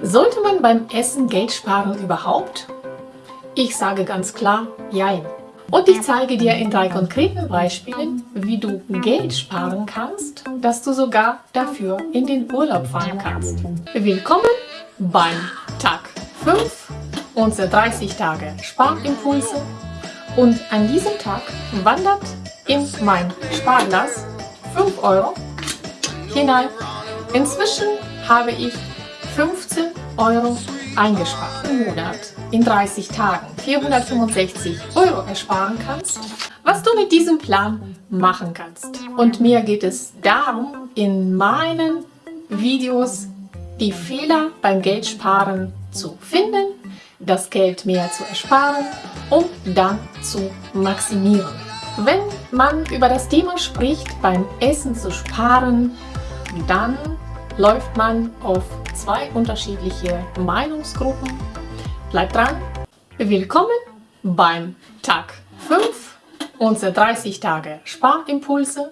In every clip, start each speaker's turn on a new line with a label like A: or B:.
A: Sollte man beim Essen Geld sparen überhaupt? Ich sage ganz klar, jein. Und ich zeige dir in drei konkreten Beispielen, wie du Geld sparen kannst, dass du sogar dafür in den Urlaub fahren kannst. Willkommen beim Tag 5 unserer 30 Tage Sparimpulse und an diesem Tag wandert in mein Sparglas 5 Euro hinein. Inzwischen habe ich 15 Euro eingespart im Monat in 30 Tagen 465 Euro ersparen kannst, was du mit diesem Plan machen kannst. Und mir geht es darum, in meinen Videos die Fehler beim Geldsparen zu finden, das Geld mehr zu ersparen und dann zu maximieren. Wenn man über das Thema spricht, beim Essen zu sparen, dann läuft man auf zwei unterschiedliche Meinungsgruppen. Bleibt dran! Willkommen beim Tag 5 unserer 30 Tage Sparimpulse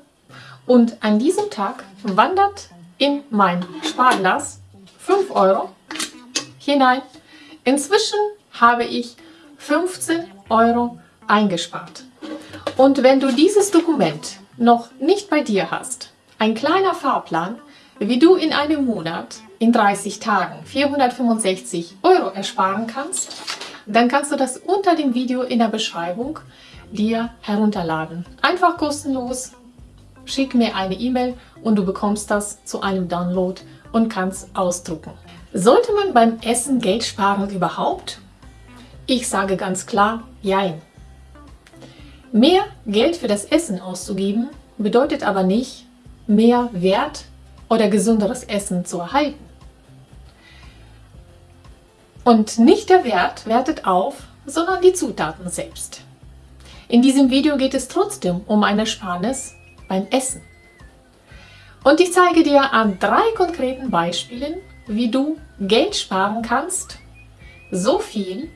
A: und an diesem Tag wandert in mein Sparglas 5 Euro hinein. Inzwischen habe ich 15 Euro eingespart. Und wenn du dieses Dokument noch nicht bei dir hast, ein kleiner Fahrplan, wie du in einem Monat in 30 Tagen 465 Euro ersparen kannst, dann kannst du das unter dem Video in der Beschreibung dir herunterladen. Einfach kostenlos, schick mir eine E-Mail und du bekommst das zu einem Download und kannst ausdrucken. Sollte man beim Essen Geld sparen überhaupt? Ich sage ganz klar, jein. Mehr Geld für das Essen auszugeben, bedeutet aber nicht mehr Wert oder gesünderes Essen zu erhalten. Und nicht der Wert wertet auf, sondern die Zutaten selbst. In diesem Video geht es trotzdem um ein Ersparnis beim Essen. Und ich zeige dir an drei konkreten Beispielen, wie du Geld sparen kannst, so viel,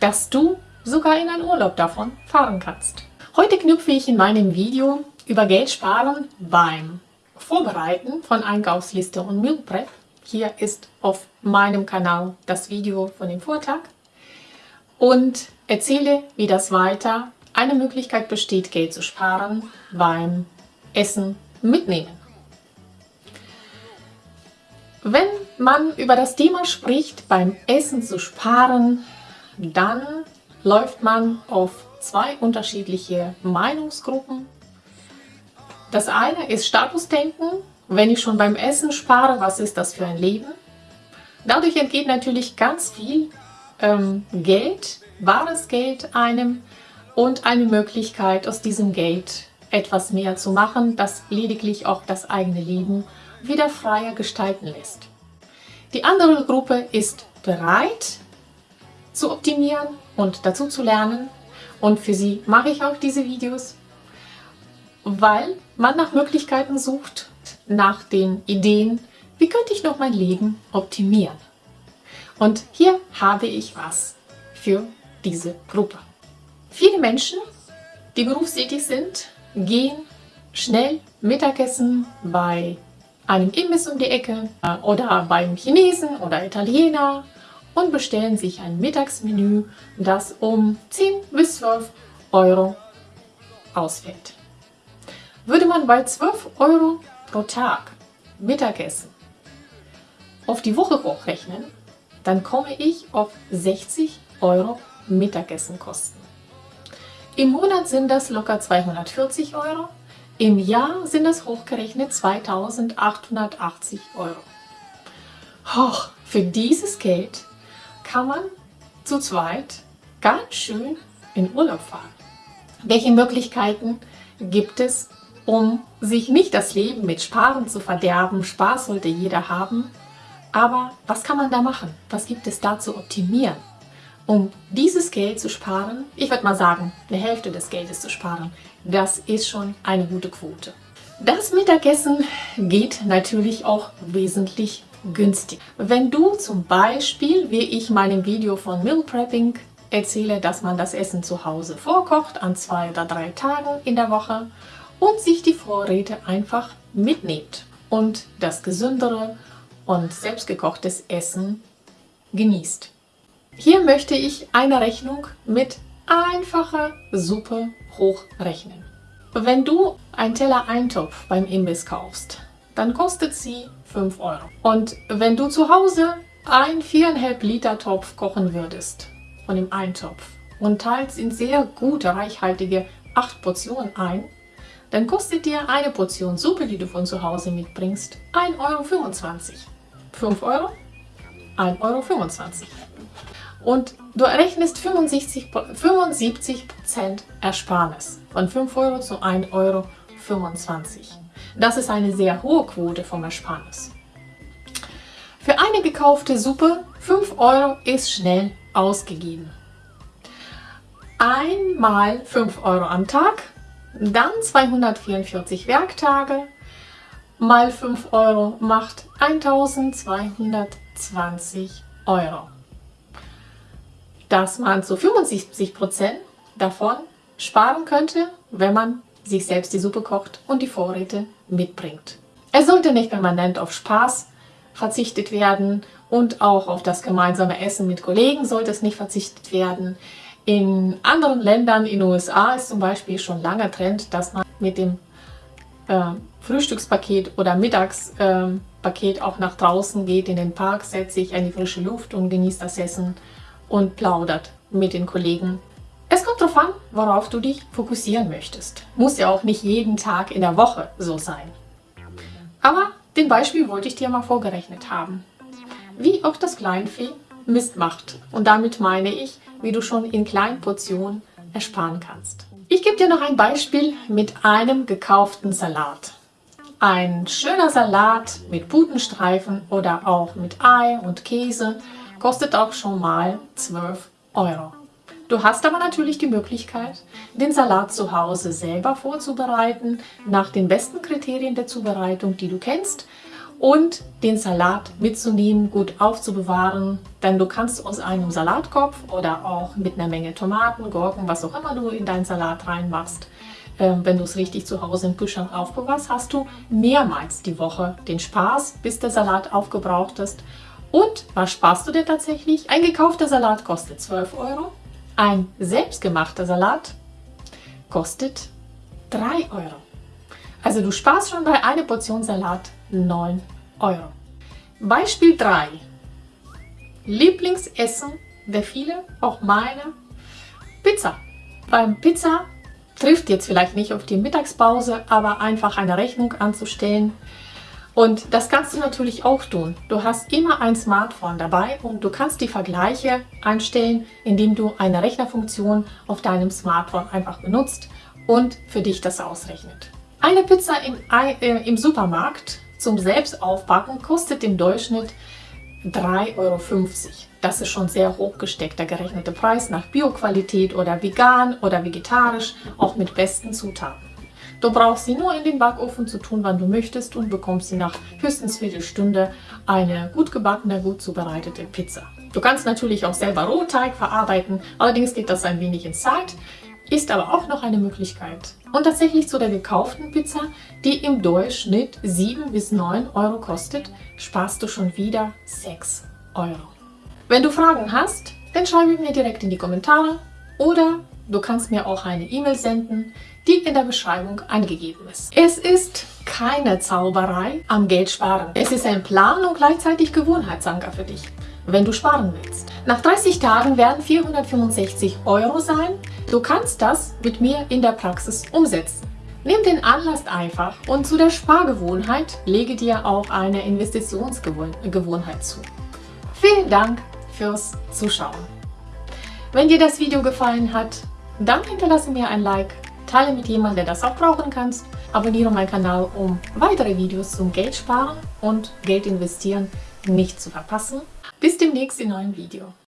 A: dass du sogar in einen Urlaub davon fahren kannst. Heute knüpfe ich in meinem Video über Geld sparen beim Vorbereiten von Einkaufsliste und Meal Prep. Hier ist auf meinem Kanal das Video von dem Vortag und erzähle, wie das weiter eine Möglichkeit besteht, Geld zu sparen beim Essen mitnehmen. Wenn man über das Thema spricht, beim Essen zu sparen, dann läuft man auf zwei unterschiedliche Meinungsgruppen das eine ist Statusdenken. Wenn ich schon beim Essen spare, was ist das für ein Leben? Dadurch entgeht natürlich ganz viel ähm, Geld, wahres Geld einem und eine Möglichkeit, aus diesem Geld etwas mehr zu machen, das lediglich auch das eigene Leben wieder freier gestalten lässt. Die andere Gruppe ist bereit zu optimieren und dazu zu lernen und für sie mache ich auch diese Videos weil man nach Möglichkeiten sucht, nach den Ideen, wie könnte ich noch mein Leben optimieren. Und hier habe ich was für diese Gruppe. Viele Menschen, die berufstätig sind, gehen schnell Mittagessen bei einem Imbiss um die Ecke äh, oder beim Chinesen oder Italiener und bestellen sich ein Mittagsmenü, das um 10 bis 12 Euro ausfällt. Würde man bei 12 Euro pro Tag Mittagessen auf die Woche hochrechnen, dann komme ich auf 60 Euro Mittagessenkosten. Im Monat sind das locker 240 Euro, im Jahr sind das hochgerechnet 2880 Euro. Hoch, für dieses Geld kann man zu zweit ganz schön in Urlaub fahren. Welche Möglichkeiten gibt es um sich nicht das Leben mit Sparen zu verderben. Spaß sollte jeder haben. Aber was kann man da machen? Was gibt es da zu optimieren? Um dieses Geld zu sparen, ich würde mal sagen, eine Hälfte des Geldes zu sparen, das ist schon eine gute Quote. Das Mittagessen geht natürlich auch wesentlich günstig. Wenn du zum Beispiel, wie ich meinem Video von Meal Prepping erzähle, dass man das Essen zu Hause vorkocht an zwei oder drei Tagen in der Woche und sich die Vorräte einfach mitnimmt und das gesündere und selbstgekochtes Essen genießt. Hier möchte ich eine Rechnung mit einfacher Suppe hochrechnen. Wenn du einen Teller Eintopf beim Imbiss kaufst, dann kostet sie 5 Euro. Und wenn du zu Hause ein 4,5 Liter Topf kochen würdest, von dem Eintopf, und teilst in sehr gute, reichhaltige 8 Portionen ein, dann kostet dir eine Portion Suppe, die du von zu Hause mitbringst, 1,25 Euro. 5 Euro, 1,25 Euro. Und du rechnest 75, 75 Ersparnis von 5 Euro zu 1,25 Euro. Das ist eine sehr hohe Quote vom Ersparnis. Für eine gekaufte Suppe 5 Euro ist schnell ausgegeben. Einmal 5 Euro am Tag, dann 244 Werktage mal 5 Euro macht 1220 Euro. Dass man zu 75 Prozent davon sparen könnte, wenn man sich selbst die Suppe kocht und die Vorräte mitbringt. Es sollte nicht permanent auf Spaß verzichtet werden und auch auf das gemeinsame Essen mit Kollegen sollte es nicht verzichtet werden. In anderen Ländern, in den USA ist zum Beispiel schon langer Trend, dass man mit dem äh, Frühstückspaket oder Mittagspaket äh, auch nach draußen geht, in den Park, setzt sich an die frische Luft und genießt das Essen und plaudert mit den Kollegen. Es kommt darauf an, worauf du dich fokussieren möchtest. Muss ja auch nicht jeden Tag in der Woche so sein. Aber den Beispiel wollte ich dir mal vorgerechnet haben. Wie auch das Kleinvieh Mist macht. Und damit meine ich, wie du schon in kleinen Portionen ersparen kannst. Ich gebe dir noch ein Beispiel mit einem gekauften Salat. Ein schöner Salat mit Putenstreifen oder auch mit Ei und Käse kostet auch schon mal 12 Euro. Du hast aber natürlich die Möglichkeit, den Salat zu Hause selber vorzubereiten, nach den besten Kriterien der Zubereitung, die du kennst, und den Salat mitzunehmen, gut aufzubewahren, denn du kannst aus einem Salatkopf oder auch mit einer Menge Tomaten, Gurken, was auch immer du in deinen Salat reinmachst, äh, wenn du es richtig zu Hause im Kühlschrank aufbewahrst, hast du mehrmals die Woche den Spaß, bis der Salat aufgebraucht ist. Und was sparst du dir tatsächlich? Ein gekaufter Salat kostet 12 Euro, ein selbstgemachter Salat kostet 3 Euro. Also du sparst schon bei einer Portion Salat 9 Euro. Beispiel 3. Lieblingsessen der viele, auch meine, Pizza. Beim Pizza trifft jetzt vielleicht nicht auf die Mittagspause, aber einfach eine Rechnung anzustellen. Und das kannst du natürlich auch tun. Du hast immer ein Smartphone dabei und du kannst die Vergleiche einstellen, indem du eine Rechnerfunktion auf deinem Smartphone einfach benutzt und für dich das ausrechnet. Eine Pizza im, äh, im Supermarkt zum Selbstaufbacken kostet im Durchschnitt 3,50 Euro. Das ist schon sehr hoch gesteckt, der gerechnete Preis nach Bioqualität oder vegan oder vegetarisch, auch mit besten Zutaten. Du brauchst sie nur in den Backofen zu tun, wann du möchtest und bekommst sie nach höchstens Viertelstunde eine gut gebackene, gut zubereitete Pizza. Du kannst natürlich auch selber Rohteig verarbeiten, allerdings geht das ein wenig in Zeit ist aber auch noch eine Möglichkeit. Und tatsächlich zu der gekauften Pizza, die im Durchschnitt 7 bis 9 Euro kostet, sparst du schon wieder 6 Euro. Wenn du Fragen hast, dann schreibe mir direkt in die Kommentare oder du kannst mir auch eine E-Mail senden, die in der Beschreibung angegeben ist. Es ist keine Zauberei am Geld sparen. Es ist ein Plan und gleichzeitig Gewohnheitsanker für dich wenn du sparen willst. Nach 30 Tagen werden 465 Euro sein. Du kannst das mit mir in der Praxis umsetzen. Nimm den Anlass einfach und zu der Spargewohnheit lege dir auch eine Investitionsgewohnheit zu. Vielen Dank fürs Zuschauen. Wenn dir das Video gefallen hat, dann hinterlasse mir ein Like, teile mit jemandem, der das auch brauchen kannst, abonniere meinen Kanal, um weitere Videos zum Geld sparen und Geld investieren nicht zu verpassen. Bis demnächst in neuen Video.